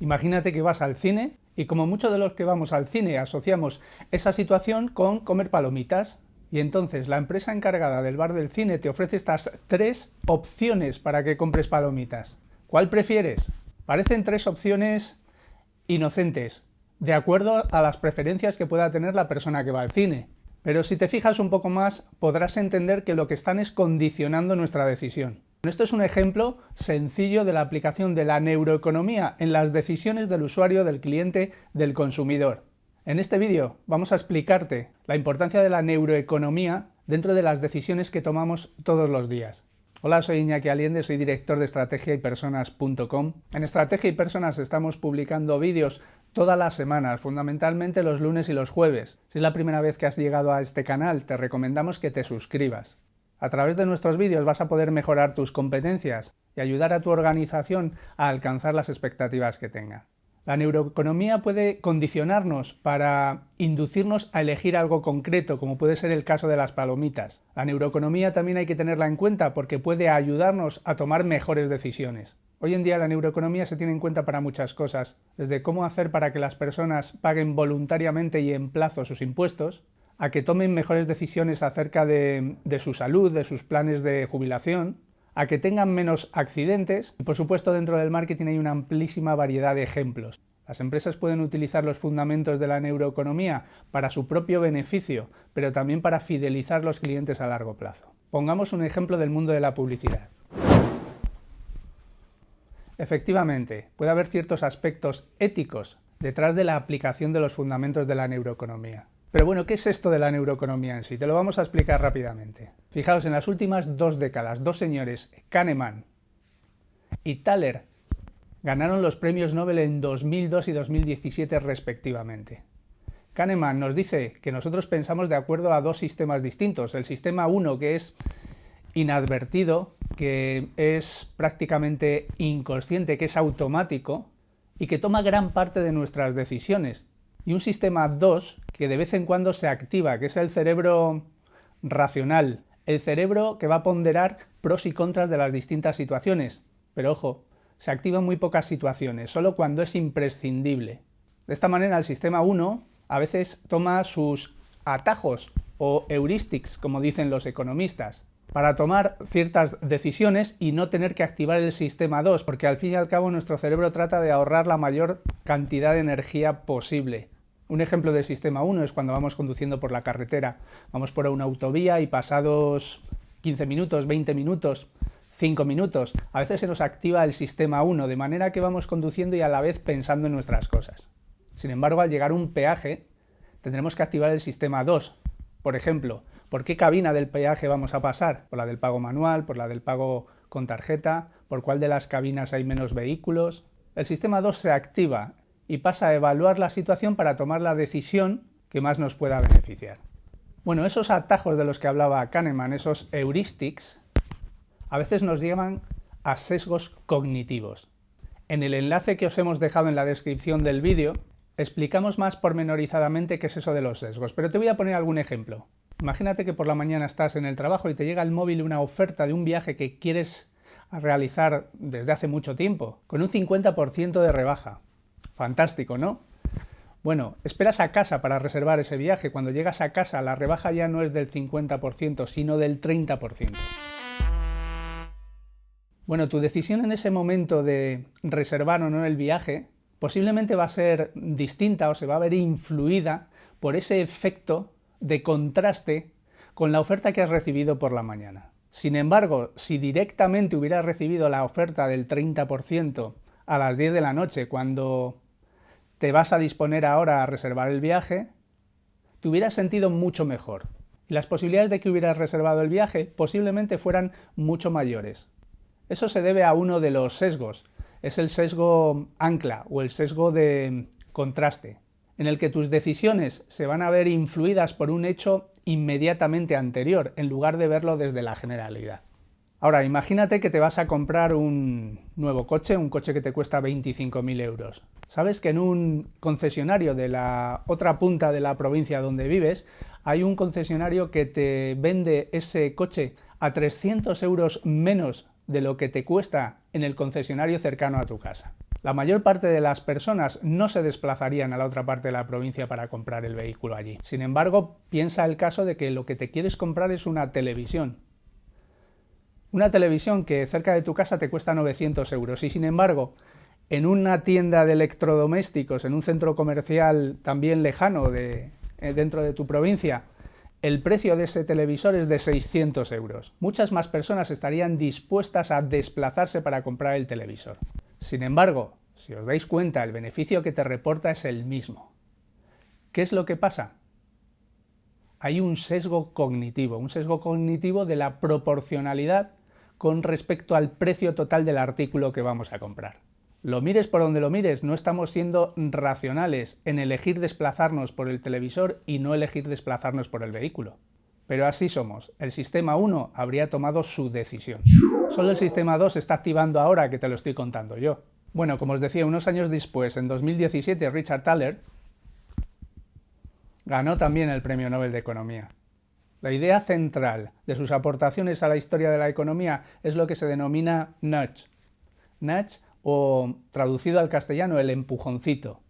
Imagínate que vas al cine y como muchos de los que vamos al cine asociamos esa situación con comer palomitas, y entonces la empresa encargada del bar del cine te ofrece estas tres opciones para que compres palomitas. ¿Cuál prefieres? Parecen tres opciones inocentes, de acuerdo a las preferencias que pueda tener la persona que va al cine. Pero si te fijas un poco más, podrás entender que lo que están es condicionando nuestra decisión. Esto es un ejemplo sencillo de la aplicación de la neuroeconomía en las decisiones del usuario, del cliente, del consumidor. En este vídeo vamos a explicarte la importancia de la neuroeconomía dentro de las decisiones que tomamos todos los días. Hola, soy Iñaki Aliende, soy director de estrategia y personas.com. En Estrategia y Personas estamos publicando vídeos todas las semanas, fundamentalmente los lunes y los jueves. Si es la primera vez que has llegado a este canal, te recomendamos que te suscribas. A través de nuestros vídeos vas a poder mejorar tus competencias y ayudar a tu organización a alcanzar las expectativas que tenga. La neuroeconomía puede condicionarnos para inducirnos a elegir algo concreto, como puede ser el caso de las palomitas. La neuroeconomía también hay que tenerla en cuenta porque puede ayudarnos a tomar mejores decisiones. Hoy en día la neuroeconomía se tiene en cuenta para muchas cosas, desde cómo hacer para que las personas paguen voluntariamente y en plazo sus impuestos, a que tomen mejores decisiones acerca de, su salud, de sus planes de jubilación, a que tengan menos accidentes y por supuesto dentro del marketing hay una amplísima variedad de ejemplos. Las empresas pueden utilizar los fundamentos de la neuroeconomía para su propio beneficio, pero también para fidelizar los clientes a largo plazo. Pongamos un ejemplo del mundo de la publicidad. Efectivamente, puede haber ciertos aspectos éticos detrás de la aplicación de los fundamentos de la neuroeconomía. Pero bueno, ¿qué es esto de la neuroeconomía en sí? Te lo vamos a explicar rápidamente. Fijaos, en las últimas dos décadas, dos señores, Kahneman y Thaler, ganaron los premios Nobel en 2002 y 2017 respectivamente. Kahneman nos dice que nosotros pensamos de acuerdo a dos sistemas distintos. El sistema 1, que es inadvertido, que es prácticamente inconsciente, que es automático y que toma gran parte de nuestras decisiones y un sistema 2 que de vez en cuando se activa, que es el cerebro racional, el cerebro que va a ponderar pros y contras de las distintas situaciones. Pero ojo, se activa en muy pocas situaciones, solo cuando es imprescindible. De esta manera el sistema 1 a veces toma sus atajos o heuristics, como dicen los economistas, para tomar ciertas decisiones y no tener que activar el sistema 2, porque al fin y al cabo nuestro cerebro trata de ahorrar la mayor cantidad de energía posible. Un ejemplo del sistema 1 es cuando vamos conduciendo por la carretera. Vamos por una autovía y pasados 15 minutos, 20 minutos, 5 minutos, a veces se nos activa el sistema 1, de manera que vamos conduciendo y a la vez pensando en nuestras cosas. Sin embargo, al llegar a un peaje, tendremos que activar el sistema 2. Por ejemplo, ¿por qué cabina del peaje vamos a pasar? ¿Por la del pago manual? ¿Por la del pago con tarjeta? ¿Por cuál de las cabinas hay menos vehículos? El sistema 2 se activa y pasa a evaluar la situación para tomar la decisión que más nos pueda beneficiar. Bueno, esos atajos de los que hablaba Kahneman, esos heuristics, a veces nos llevan a sesgos cognitivos. En el enlace que os hemos dejado en la descripción del vídeo, explicamos más pormenorizadamente qué es eso de los sesgos, pero te voy a poner algún ejemplo. Imagínate que por la mañana estás en el trabajo y te llega al móvil una oferta de un viaje que quieres realizar desde hace mucho tiempo, con un 50% de rebaja. Fantástico, ¿no? Bueno, esperas a casa para reservar ese viaje. Cuando llegas a casa la rebaja ya no es del 50%, sino del 30%. Bueno, tu decisión en ese momento de reservar o no el viaje posiblemente va a ser distinta o se va a ver influida por ese efecto de contraste con la oferta que has recibido por la mañana. Sin embargo, si directamente hubieras recibido la oferta del 30% a las 10 de la noche, cuando te vas a disponer ahora a reservar el viaje, te hubieras sentido mucho mejor. Las posibilidades de que hubieras reservado el viaje posiblemente fueran mucho mayores. Eso se debe a uno de los sesgos. Es el sesgo ancla o el sesgo de contraste, en el que tus decisiones se van a ver influidas por un hecho inmediatamente anterior, en lugar de verlo desde la generalidad. Ahora, imagínate que te vas a comprar un nuevo coche, un coche que te cuesta 25.000 euros. Sabes que en un concesionario de la otra punta de la provincia donde vives, hay un concesionario que te vende ese coche a 300 euros menos de lo que te cuesta en el concesionario cercano a tu casa. La mayor parte de las personas no se desplazarían a la otra parte de la provincia para comprar el vehículo allí. Sin embargo, piensa el caso de que lo que te quieres comprar es una televisión. Una televisión que cerca de tu casa te cuesta 900 euros y sin embargo, en una tienda de electrodomésticos, en un centro comercial también lejano de, eh, dentro de tu provincia, el precio de ese televisor es de 600 euros. Muchas más personas estarían dispuestas a desplazarse para comprar el televisor. Sin embargo, si os dais cuenta, el beneficio que te reporta es el mismo. ¿Qué es lo que pasa? Hay un sesgo cognitivo, un sesgo cognitivo de la proporcionalidad con respecto al precio total del artículo que vamos a comprar. Lo mires por donde lo mires, no estamos siendo racionales en elegir desplazarnos por el televisor y no elegir desplazarnos por el vehículo. Pero así somos, el sistema 1 habría tomado su decisión. Solo el sistema 2 está activando ahora que te lo estoy contando yo. Bueno, como os decía, unos años después, en 2017, Richard Thaler ganó también el Premio Nobel de Economía. La idea central de sus aportaciones a la historia de la economía es lo que se denomina nudge. Nudge, o traducido al castellano, el empujoncito.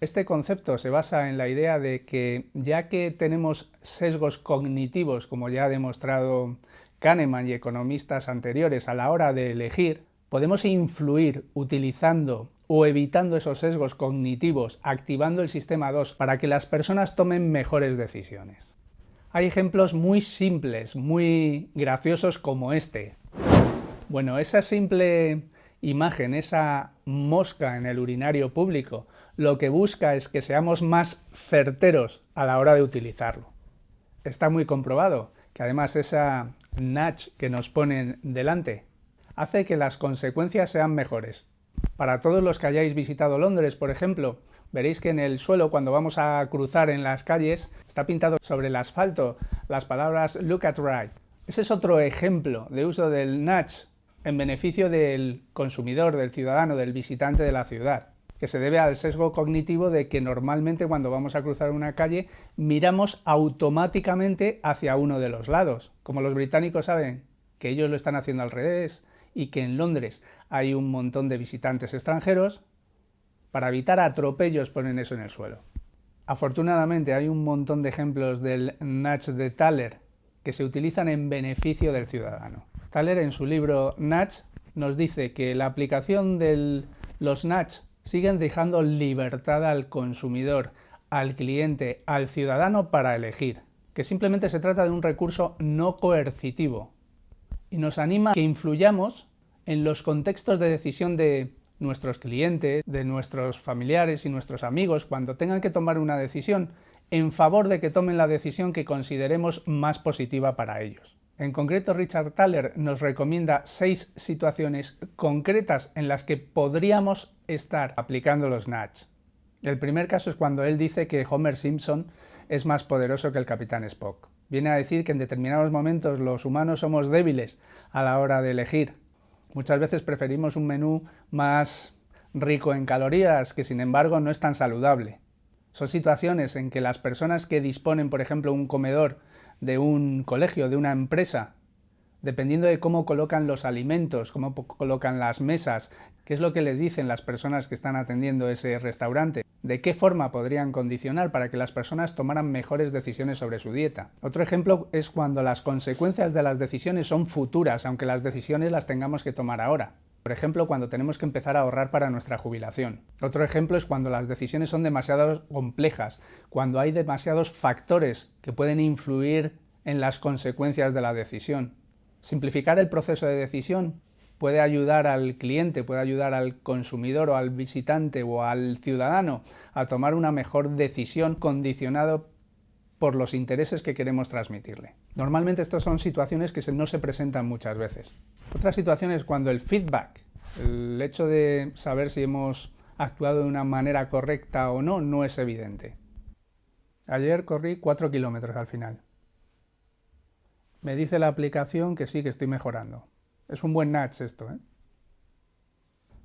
Este concepto se basa en la idea de que ya que tenemos sesgos cognitivos, como ya ha demostrado Kahneman y economistas anteriores a la hora de elegir, podemos influir utilizando o evitando esos sesgos cognitivos, activando el sistema 2 para que las personas tomen mejores decisiones. Hay ejemplos muy simples, muy graciosos como este. Bueno, esa simple imagen, esa mosca en el urinario público, lo que busca es que seamos más certeros a la hora de utilizarlo. Está muy comprobado que además esa nudge que nos ponen delante hace que las consecuencias sean mejores. Para todos los que hayáis visitado Londres, por ejemplo, veréis que en el suelo, cuando vamos a cruzar en las calles, está pintado sobre el asfalto las palabras look at right. Ese es otro ejemplo de uso del nudge en beneficio del consumidor, del ciudadano, del visitante de la ciudad, que se debe al sesgo cognitivo de que normalmente cuando vamos a cruzar una calle miramos automáticamente hacia uno de los lados. Como los británicos saben que ellos lo están haciendo al revés y que en Londres hay un montón de visitantes extranjeros, para evitar atropellos ponen eso en el suelo. Afortunadamente hay un montón de ejemplos del nudge de Thaler que se utilizan en beneficio del ciudadano. Thaler en su libro Nudge nos dice que la aplicación de los Nudge siguen dejando libertad al consumidor, al cliente, al ciudadano para elegir, que simplemente se trata de un recurso no coercitivo y nos anima a que influyamos en los contextos de decisión de nuestros clientes, de nuestros familiares y nuestros amigos cuando tengan que tomar una decisión en favor de que tomen la decisión que consideremos más positiva para ellos. En concreto, Richard Thaler nos recomienda seis situaciones concretas en las que podríamos estar aplicando los nudge. El primer caso es cuando él dice que Homer Simpson es más poderoso que el Capitán Spock. Viene a decir que en determinados momentos los humanos somos débiles a la hora de elegir. Muchas veces preferimos un menú más rico en calorías, que sin embargo no es tan saludable. Son situaciones en que las personas que disponen, por ejemplo, un comedor de un colegio, de una empresa, dependiendo de cómo colocan los alimentos, cómo colocan las mesas, qué es lo que le dicen las personas que están atendiendo ese restaurante, de qué forma podrían condicionar para que las personas tomaran mejores decisiones sobre su dieta. Otro ejemplo es cuando las consecuencias de las decisiones son futuras, aunque las decisiones las tengamos que tomar ahora. Por ejemplo, cuando tenemos que empezar a ahorrar para nuestra jubilación. Otro ejemplo es cuando las decisiones son demasiado complejas, cuando hay demasiados factores que pueden influir en las consecuencias de la decisión. Simplificar el proceso de decisión puede ayudar al cliente, puede ayudar al consumidor o al visitante o al ciudadano a tomar una mejor decisión condicionado por los intereses que queremos transmitirle. Normalmente estas son situaciones que no se presentan muchas veces. Otra situación es cuando el feedback, el hecho de saber si hemos actuado de una manera correcta o no, no es evidente. Ayer corrí 4 kilómetros al final. Me dice la aplicación que sí, que estoy mejorando. Es un buen nudge esto, ¿eh?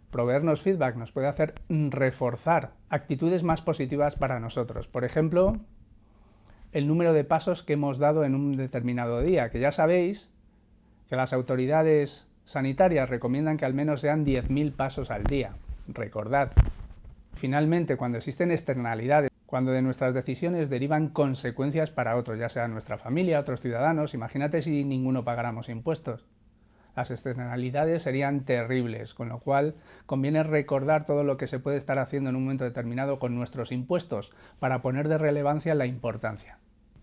Proveernos feedback nos puede hacer reforzar actitudes más positivas para nosotros. Por ejemplo, el número de pasos que hemos dado en un determinado día, que ya sabéis que las autoridades sanitarias recomiendan que al menos sean 10.000 pasos al día. recordad. Finalmente, cuando existen externalidades, cuando de nuestras decisiones derivan consecuencias para otros, ya sea nuestra familia, otros ciudadanos, imagínate si ninguno pagáramos impuestos. Las externalidades serían terribles, con lo cual conviene recordar todo lo que se puede estar haciendo en un momento determinado con nuestros impuestos para poner de relevancia la importancia.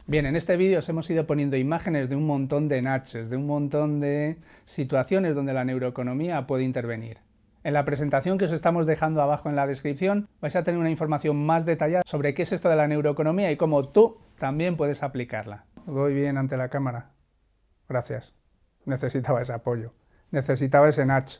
Bien, en este vídeo os hemos ido poniendo imágenes de un montón de natches, de un montón de situaciones donde la neuroeconomía puede intervenir. En la presentación que os estamos dejando abajo en la descripción vais a tener una información más detallada sobre qué es esto de la neuroeconomía y cómo tú también puedes aplicarla. Voy bien ante la cámara. Gracias. Necesitaba ese apoyo. Necesitaba ese natch.